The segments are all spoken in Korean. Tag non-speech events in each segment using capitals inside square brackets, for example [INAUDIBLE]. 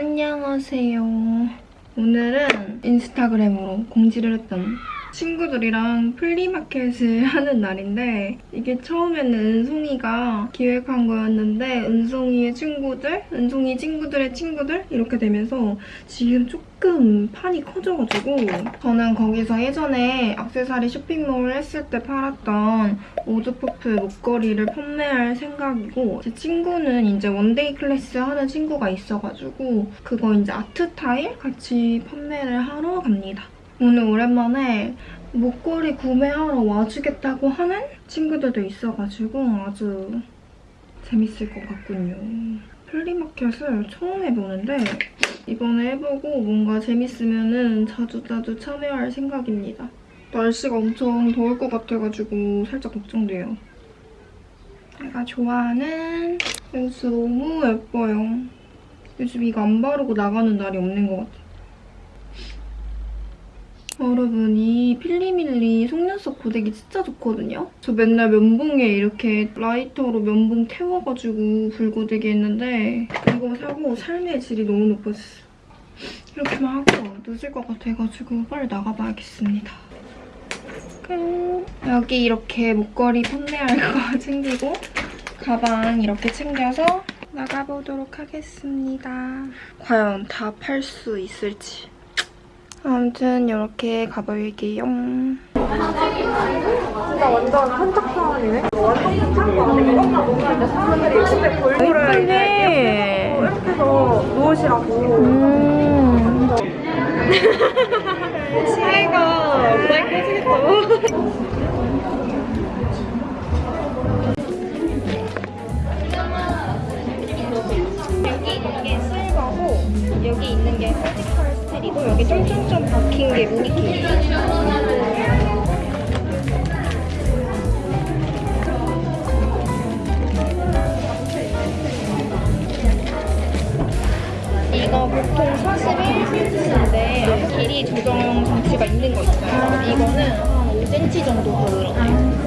안녕하세요. 오늘은 인스타그램으로 공지를 했던 친구들이랑 flea market을 [LAUGHS] 하는 날인데 이게 처음에는 은송이가 기획한 거였는데 은송이의 친구들, 은송이 친구들의 친구들 이렇게 되면서 지금 조금 판이 커져가지고 저는 거기서 예전에 액세서리 쇼핑몰 했을 때 팔았던 오드퍼프 목걸이를 판매할 생각이고 제 친구는 이제 one-day class 하는 친구가 있어가지고 그거 이제 art tile 같이 판매를 하러 갑니다. 오늘 오랜만에 목걸이 구매하러 와주겠다고 하는 친구들도 있어가지고 아주 재밌을 것 같군요. 플리마켓을 처음 해보는데 이번에 해보고 뭔가 재밌으면 자주자주 참여할 생각입니다. 날씨가 엄청 더울 것 같아가지고 살짝 걱정돼요. 제가 좋아하는 렌스 너무 예뻐요. 요즘 이거 안 바르고 나가는 날이 없는 것 같아요. 여러분 이 필리밀리 속눈썹 고데기 진짜 좋거든요? 저 맨날 면봉에 이렇게 라이터로 면봉 태워가지고 불고데기 했는데 이거 사고 삶의 질이 너무 높아졌어요. 이렇게만 하고 늦을 것 같아가지고 빨리 나가봐야겠습니다. 끝. 여기 이렇게 목걸이 판매할 거 [LAUGHS] 챙기고 가방 이렇게 챙겨서 나가보도록 하겠습니다. 과연 다 팔 수 있을지. 아무튼 이렇게 가볼게요. 진짜 완전 한적한이네. 완전 한적한데 이것만 먹는데 사람들이 집에 골고루. 이렇게 해서 누우시라고. 음. 시애가 모자이크 해주겠다. 보통 41cm인데 길이 조정 장치가 있는 거 있어요. 이거는 한 5cm 정도 더 늘었네요.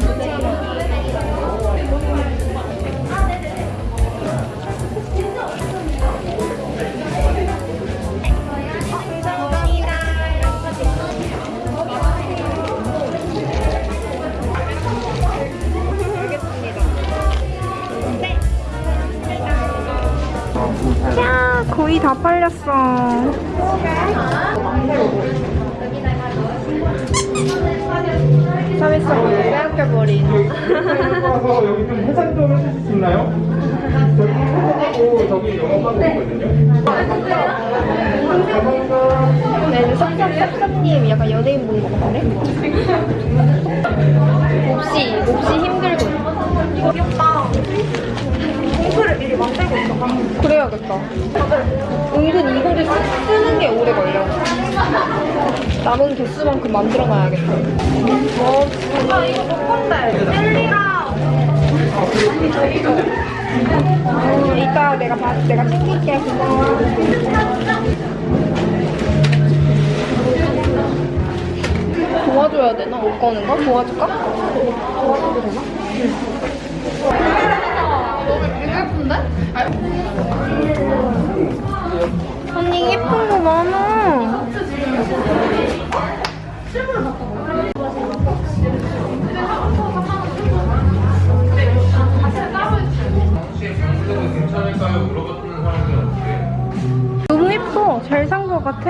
거의 다 팔렸어. 서비스로 빼앗겨버린. 와서 여기 좀 해상 좀 해주실 수 있나요? 저기 하고 저기 영업하고 있거든요. 감사합니다. 네, 섭섭, 섭섭님 약간 연예인 본것 같은데? 몹시, 몹시 힘들고. 그래야겠다. 은근 이거를 쓰- 쓰는 게 오래 걸려. 남은 개수만큼 만들어놔야겠다. 어, 아 이거 못 건데. 젤리랑 어, 이따 내가 봐, 내가 챙길게. 고마워. 도와줘야 되나? 옷 거는 거? 도와줄까? 도와줘도 되나? 되게 예쁜데? 언니 예쁜 거 많아. 너무 예뻐. 잘 산 거 같아.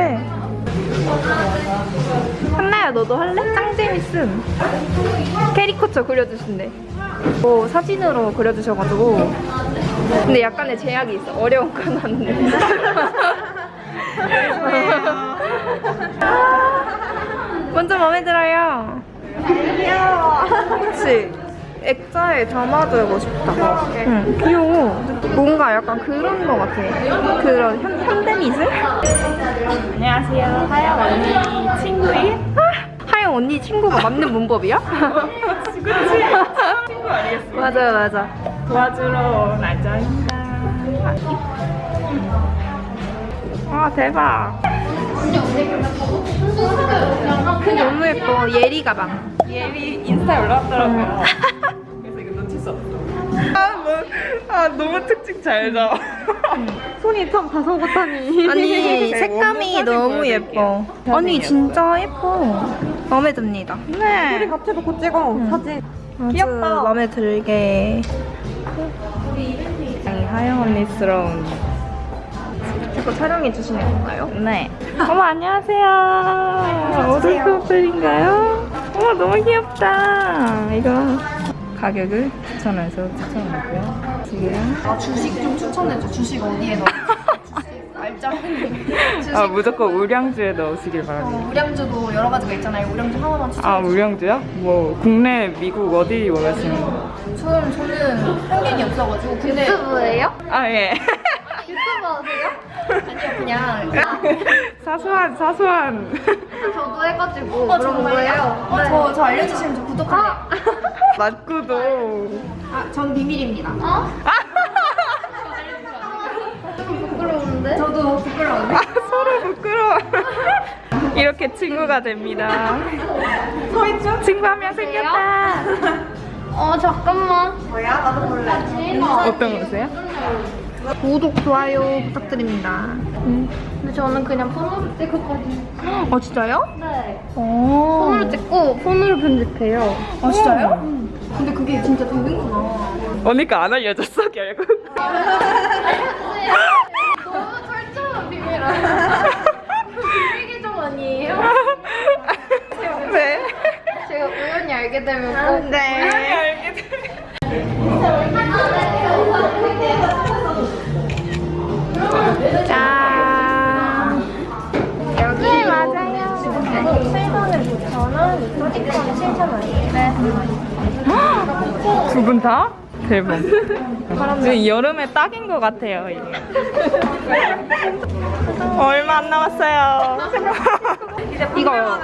한나야 너도 할래? 짱 재밌음. 캐리커처 그려주신대. 뭐 사진으로 그려주셔가지고. 근데 약간의 제약이 있어. 어려운 건안 돼. 먼저 마음에 들어요. 귀여워. 그치? 액자에 담아두고 싶다. 응, 귀여워. 뭔가 약간 그런 거 같아. 그런 현, 현대미술? 안녕하세요. 하영 언니 친구인 하영 언니 친구가 맞는 문법이야? 그치? 친구 아니겠어? [LAUGHS] 맞아 맞아. 도와주러 온 안정입니다. 아 대박. 너무 예뻐. 예리 가방. 예비 인스타에 올라왔더라고요. 그래서 이거 놓칠 수 없어. 아, 뭐, 아 너무 특징 잘 잡아. 손이 참 다소곳하니. 아니 [LAUGHS] 네, 색감이 사진 너무. 예뻐. 아니. 진짜 예뻐. 마음에 듭니다. 우리 네. 같이 놓고 찍어 사진. 아주 귀엽다. 마음에 들게. 하영 언니스러운. 자꾸 촬영해 주시는 건가요? 네. 어머 안녕하세요. 오늘 커플인가요? 어머 너무 귀엽다. 이거 가격을 추천해서 추천하고요. 지금 아 주식 좀 추천해줘. 주식 어디에 넣어? 아 무조건 우량주에 넣으시길 바랍니다. 어, 우량주도 여러 가지가 있잖아요. 우량주 하나만 추천. 아 우량주요? 뭐 국내, 미국 어디 원하시는? 저는 저는 편견이 없어가지고 근데 유튜브예요? 아 예. 유튜브 하세요? 아니요 그냥 사소한 사소한. 저도 해가지고 어, 그런? 거예요. 어, 저, 저 알려주시면 저 구독할게요. 맞구도. 아, 전 비밀입니다. 부끄러운데? 저도 부끄러운데. 아, 서로 부끄러워. 이렇게 친구가 됩니다. 서있죠? 친구 한 명 생겼다. 어 잠깐만. 뭐야? 나도 볼래. 어떤 거세요? 구독, 좋아요 부탁드립니다. 근데 저는 그냥 폰으로 찍었거든요. 아, 진짜요? 네. 오. 폰으로 찍고 폰으로 편집해요. 아, 진짜요? 근데 그게 진짜 되는구나. 언니가 안 알려줬어 결국. 너무 철저한 비밀이라. [LAUGHS] 비밀 계정 아니에요? 네. 제가 우연히 알게 되면 꼭. 네. 알게 돼. 짠. 여기 맞아요. 7번은 9,000원, 소지품은 7,000원이에요. 네. 두분 다? 대박. 지금 여름에 딱인 것 같아요. 얼마 안 남았어요. 이거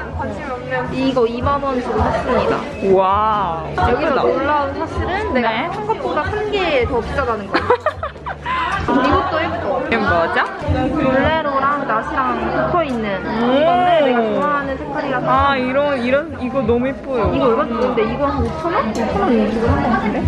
이거 2만 원 주고 샀습니다. 와. 여기서 놀라운 사실은 내가 네. 한 것보다 한 개 더 비싸다는 거야. [LAUGHS] 이것도 예뻐. 이게 뭐죠? 볼레로 랑 나시랑 붙어 있는 건데 내가 좋아하는 색깔이라서. 아 이런 이런 이거 너무 예뻐요. 이거 얼마 주는데 이거 한 5천 원? 5천 원 주고 산거 같은데?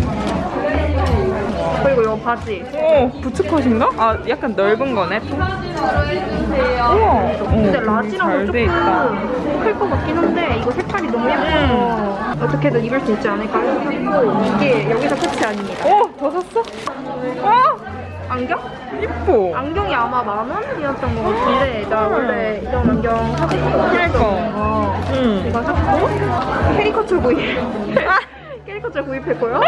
그리고 이거 바지. 오 bootcut인가? 아 약간 넓은 거네. 또. 우와. 근데 잘돼 있다. 조금 클 것 같긴 한데 이거 색깔이 너무 예뻐서 어떻게든 입을 수 있지 않을까 샀고 이게 여기서 끝이 아닙니다. 뭐 더 샀어? 어 안경? 이뻐. 안경이 아마 만 원이었던 것 같은데 나 원래 이런 안경 사고 싶었던 거 응. 이거 샀고? 캐리커처 구입. [LAUGHS] 캐리커처 구입했고요.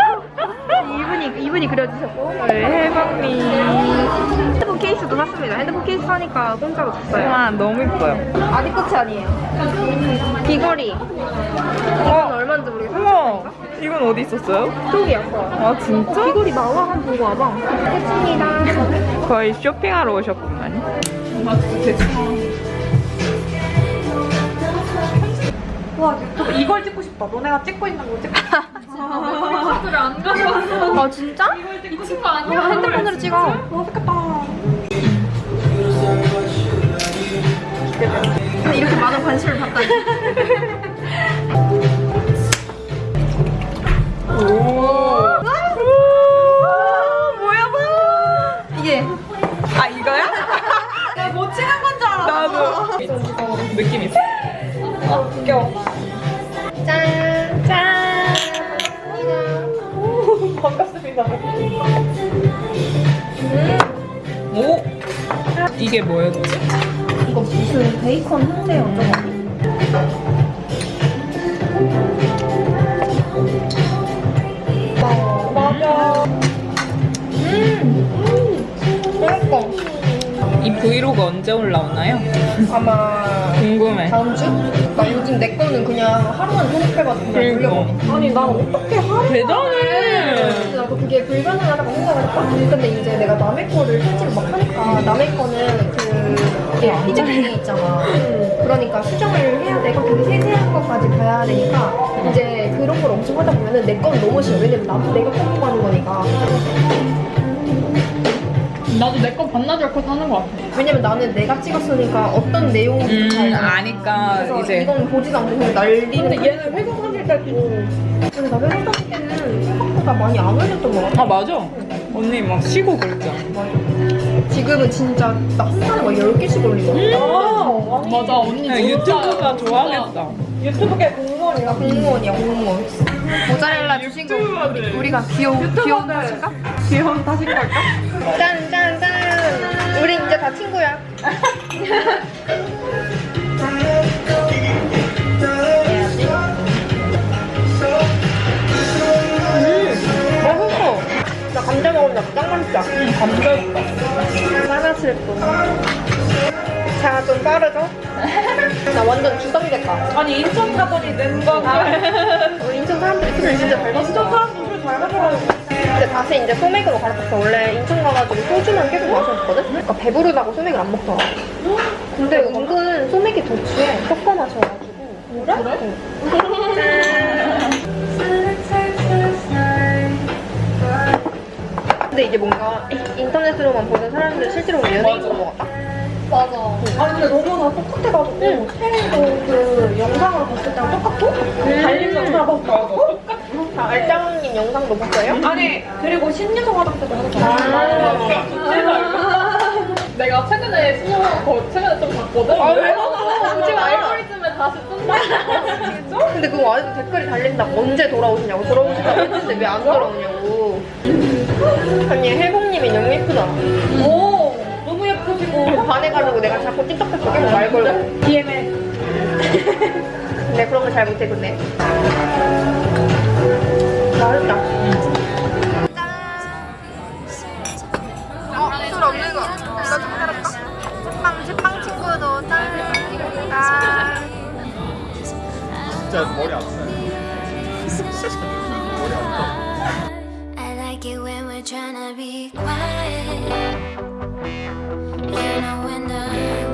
이분이 이분이 그려주셨고. 네, 해방미. 핸드폰 케이스도 샀습니다. 핸드폰 케이스 사니까 공짜로 줬어요. 와 너무 이뻐요. 아직 끝이 아니에요? 귀걸이. 이건 얼마인지 모르겠어요 이건 어디 있었어요? 쪽이었어 아 진짜? 귀걸이 나와 한 보고 와봐 끝입니다 거의 쇼핑하러 오셨구만. 와, 이걸 찍고 싶다. 너네가 찍고 있는 거 찍고 싶다. 카드를 안 가져왔어. 아 진짜? 이 친구 아니야? 핸드폰으로 찍어 어색했다. 근데 이렇게 많은 관심을 받다니 [LAUGHS] 뭐야 뭐야? 이게 아 이거야? 내가 못 치는 건 줄 알았어. 나도 느낌 있어. 아 귀여워. 짠 짠. 반갑습니다. 오 이게 뭐였지? 이거 무슨 베이컨 훈제 어쩌고 브이로그 언제 올라오나요? 아마 궁금해. 다음 주? 나 요즘 내 거는 그냥 하루만 편집해가지고 그냥 그러니까. 올려버려 아니, 난 어떻게 하루 대단해. 나도 그게 불가능하다고 생각을 했다 근데 이제 내가 남의 거를 편집을 막 하니까 남의 거는 그 이게 피자링이 있잖아 그러니까 수정을 해야 되고 되게 세세한 것까지 봐야 되니까 이제 그런 걸 엄청 하다 보면은 내 건 너무 싫어 왜냐면 나도 내가 뽑고 하는 거니까 나도 내 거 반나절 컷 하는 거 같아. 왜냐면 나는 내가 찍었으니까 어떤 내용인지 잘음 알아. 아니까 그래서 이제 이건 보지도 않고 그냥 날리는 근데 얘는 회사 다닐 때도 근데 나 회사 다닐 때는 생각보다 많이 안 올렸던 것 같아. 아 맞아. 언니 막 쉬고 그랬잖아. 지금은 진짜 나 한 달에 막 10개씩 올리거든. 아, 맞아 언니 유튜브가 좋아하겠다. 유튜브계 공무원이라. 공무원이야, 공무원. 모짜렐라 주신 거 우리, 우리가 귀여운, 귀여운 탓인가? 귀여운 탓인 걸까? 짠, 짠, 자, 좀 빠르죠? 나 완전 주성됐다. 아니 인천 가더니 는건가? 우리 인천 사람들이 술을 진짜 잘 마시잖아. 인천 사람들 술잘 마셔가지고. 근데 다시 이제 소맥으로 갈아탔어. 원래 인천 가가지고 소주만 계속 마셨거든? 그러니까 배부르다고 소맥을 안 먹더라. 근데 은근 소맥이 더 취해. 섞어 마셔가지고. 그래? 근데 이게 뭔가 인터넷으로만 보는 사람들 실제로 보면 연예인인 것 같다. 아니 근데 너무 다 똑같아가지고 쉐리도 그 영상을 봤을 때랑 똑같고 달린 영상 때랑 똑같고 아, 알짱님 영상도 봤어요? 아니 그리고 신유성 화장대도 하는 아. [LAUGHS] 내가 최근에 거 최근에 좀 봤거든. 아, 왜 봤어? 지금 아. 알고리즘에 다시 뜬다. [LAUGHS] 근데 그거 아직도 댓글이 달린다고 언제 돌아오시냐고 돌아오신다고 했는데 왜 안 돌아오냐고 아니 혜봉님이 너무 예쁘다. 오 너무 예쁘시고. 반해가지고 내가 자꾸 틱톡에서 계속 말 걸고. DM에 근데 [LAUGHS] 그런 거 잘 못해 근데. 맛있다. 어? 술 없는 거. 이거 좀 해볼까? 제빵 제빵 친구도 짠 진짜 머리 아파요. trying to be quiet. You know when the